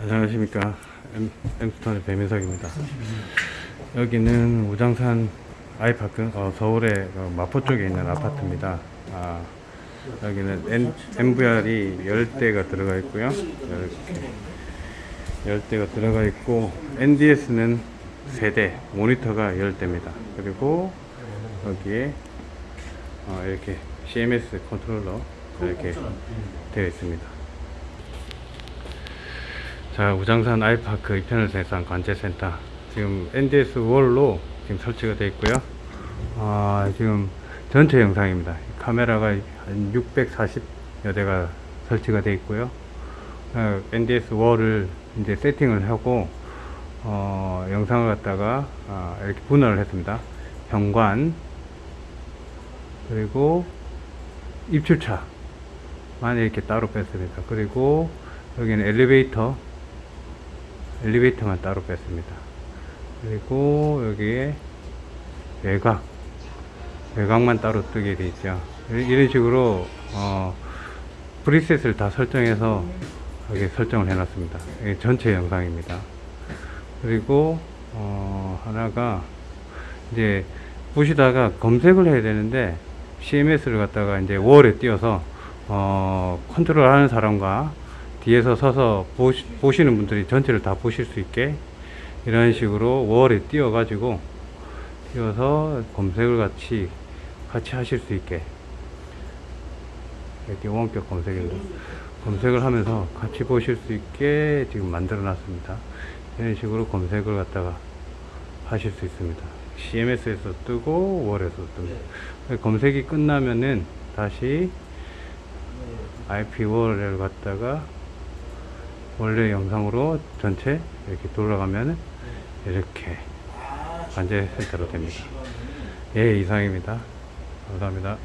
안녕하십니까. 엠, 엠스톤의 배민석입니다. 여기는 우장산 아이파크 어, 서울의 어, 마포 쪽에 있는 아파트입니다. 아, 여기는 NVR이 10대가 들어가 있고요. 이렇게 10대가 들어가 있고 NDS는 3대 모니터가 10대입니다. 그리고 여기에 어, 이렇게 CMS 컨트롤러 이렇게 되어 있습니다 자 우장산 아이파크 이편을 생산 관제센터. 지금 NDS 월로 지금 설치가 되어 있고요. 아, 지금 전체 영상입니다. 카메라가 한 640여 대가 설치가 되어 있고요. 어, NDS 월을 이제 세팅을 하고 어, 영상을 갖다가 아, 이렇게 분할을 했습니다. 현관 그리고 입출차만 이렇게 따로 뺐습니다. 그리고 여기는 엘리베이터 엘리베이터만 따로 뺐습니다. 그리고 여기에 외곽, 외곽만 따로 뜨게 돼 있죠. 이- 이런 식으로 어, 프리셋을 다 설정해서 여기 설정을 해 놨습니다. 이게 전체 영상입니다. 그리고 어, 하나가 이제 보시다가 검색을 해야 되는데 CMS를 갖다가 이제 월에 띄워서 어, 컨트롤 하는 사람과 뒤에서 서서 보시, 보시는 분들이 전체를 다 보실 수 있게 이런 식으로 월에 띄워 가지고 띄워서 검색을 같이 같이 하실 수 있게. 이렇게 원격 검색입니다 검색을 하면서 같이 보실 수 있게 지금 만들어 놨습니다. 이런 식으로 검색을 갖다가 하실 수 있습니다. CMS에서 뜨고 월에서 뜹니다 검색이 끝나면은 다시 IP 월을 갖다가 원래 영상으로 전체 이렇게 돌아가면 이렇게 관제 센터로 됩니다. 예, 이상입니다. 감사합니다.